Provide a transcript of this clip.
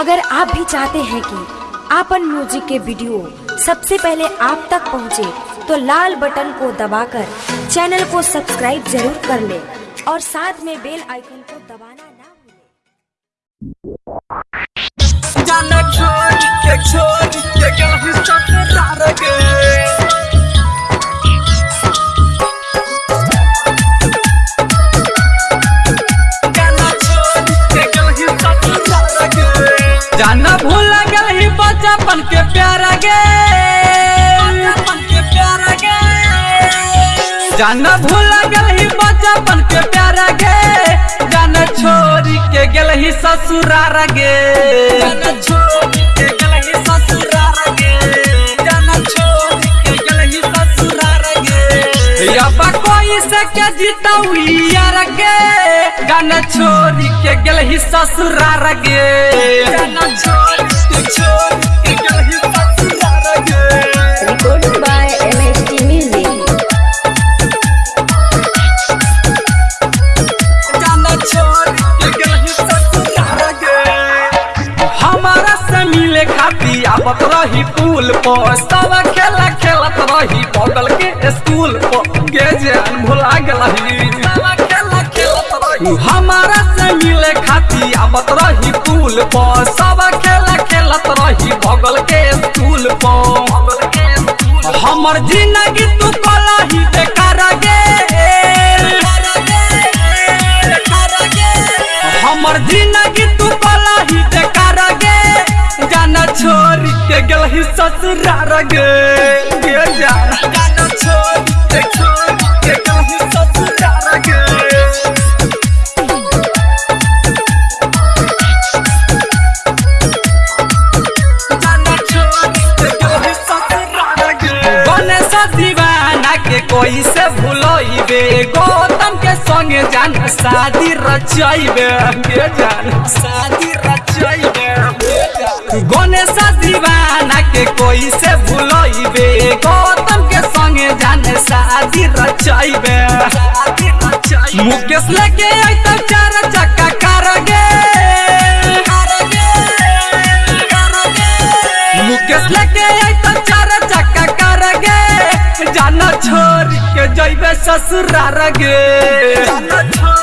अगर आप भी चाहते हैं कि आपन म्यूज़िक के वीडियो सबसे पहले आप तक पहुँचे, तो लाल बटन को दबाकर चैनल को सब्सक्राइब ज़रूर कर ले और साथ में बेल आइकन को दबाना ना भूलें। बचपन के प्यारा गे बचपन के प्यारा गे जाना भूल गल ही बचपन के प्यारा गे जाना छोरी के गल ही ससुरार गे के गल ही ससुरार गे के गल ही ससुरार गे के गे गाना छोरी के गल ही गे आवत रही पुल पर। सब खेला खेलत रही बगल के स्कूल पर। गे जान भुला गलही। खेलत हमारा से मिले खाती आवत रही पुल पर। सब खेला खेलत रही बगल के स्कूल पर। हमर ज़िंदगी तू कला ही बेकार गे हमर ज़िंदगी तू कला ही बेकार छोड़ के गल ही ससुरार गे छोड़ के छोड़ के गल ही ससुरार कोई से भूलोइबे गौतम के संगे जान शादी रचाइबे जान शादी रचाइबे के कोई से भूलोइबे। गौतम के संगे जान शादी रचाइबे। मुकेश लेके आई तो चार चक्का मुकेश लेके आई तो चार चक्का जाना छोड़ के जइबे जाना छोड़ के जइबे ससुरार गे।